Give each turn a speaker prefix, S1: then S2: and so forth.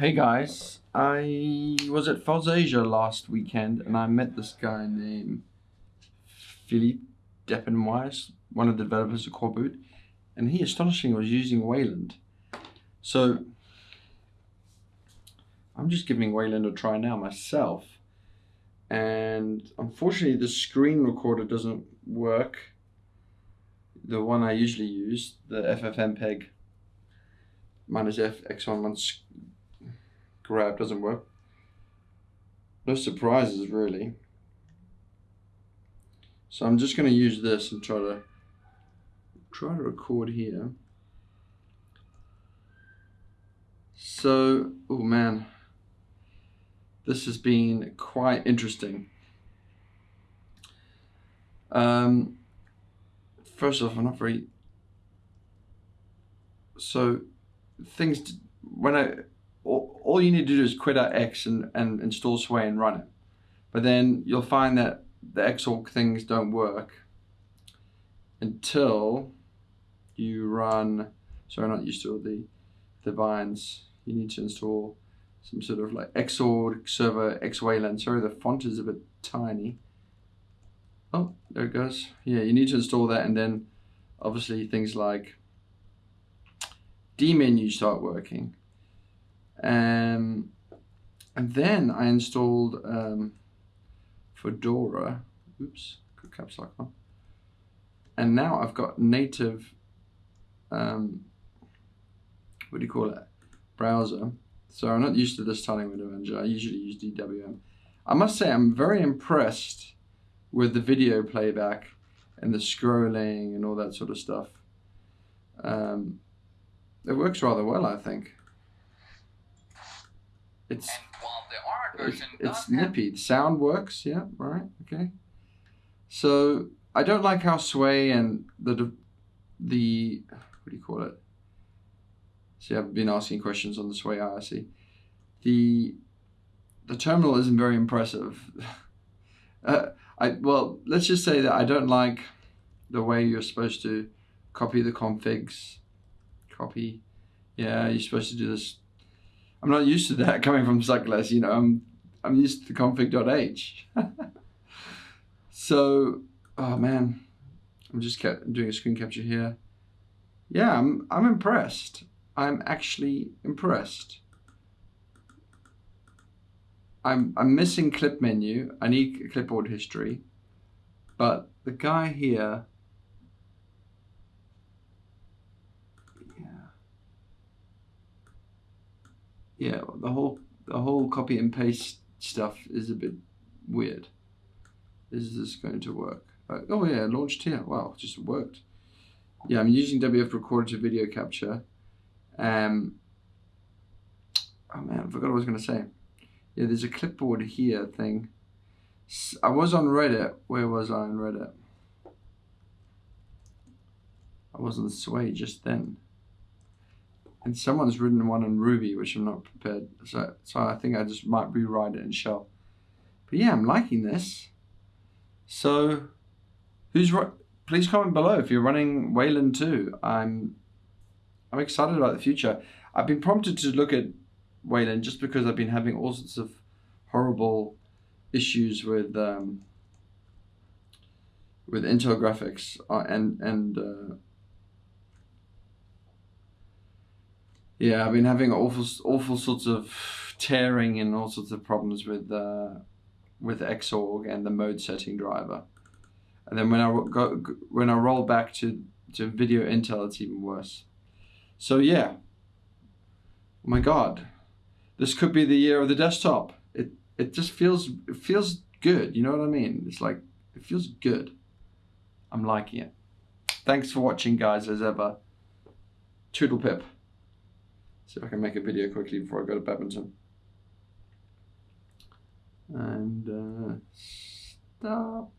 S1: Hey guys, I was at Asia last weekend and I met this guy named Philipp Deppenwiese, one of the developers of Coreboot, and he astonishingly was using Wayland. So I'm just giving Wayland a try now myself. And unfortunately the screen recorder doesn't work. The one I usually use, the FFmpeg minus F x11 grab doesn't work. No surprises really. So I'm just going to use this and try to try to record here. So, oh man, this has been quite interesting. Um, first off, I'm not very. So, things when I all, you need to do is quit out X and, and install Sway and run it. But then you'll find that the Xorg things don't work until you run, sorry, not used to the, the binds. You need to install some sort of like Xorg server Xwayland. Sorry, the font is a bit tiny. Oh, there it goes. Yeah, you need to install that and then obviously things like dmenu start working. Um, and then I installed um, Fedora. Oops, got caps lock on. And now I've got native, um, what do you call it, browser. So I'm not used to this tiling window manager. I usually use DWM. I must say I'm very impressed with the video playback and the scrolling and all that sort of stuff. Um, it works rather well, I think. It's it's, it's nippy. The sound works, yeah, right, okay. So I don't like how Sway and the the what do you call it? See, I've been asking questions on the Sway IRC. The the terminal isn't very impressive. uh, I well, let's just say that I don't like the way you're supposed to copy the configs. Copy, yeah, you're supposed to do this I'm not used to that coming from Suckless, you know, I'm, I'm used to config.h. so, oh man, I'm just doing a screen capture here. Yeah, I'm, I'm impressed. I'm actually impressed. I'm, I'm missing clip menu. I need clipboard history. But the guy here yeah, the whole the whole copy and paste stuff is a bit weird. Is this going to work? Uh, oh yeah, launched here. Wow, just worked. Yeah, I'm using WF Recorder to video capture. Um, oh man, I forgot what I was going to say. Yeah, there's a clipboard here thing. I was on Reddit. Where was I on Reddit? I was on Sway just then and someone's written one in Ruby, which I'm not prepared. So, so I think I just might rewrite it in Shell. But yeah, I'm liking this. So, who's please comment below if you're running Wayland too. I'm I'm excited about the future. I've been prompted to look at Wayland just because I've been having all sorts of horrible issues with um, with Intel graphics uh, and and uh, Yeah, I've been having awful, awful sorts of tearing and all sorts of problems with uh, with Xorg and the mode setting driver. And then when I go when I roll back to to video Intel, it's even worse. So yeah. Oh my God, this could be the year of the desktop. It it just feels it feels good. You know what I mean? It's like it feels good. I'm liking it. Thanks for watching, guys. As ever, Toodle pip. See if I can make a video quickly before I go to badminton. And uh, stop.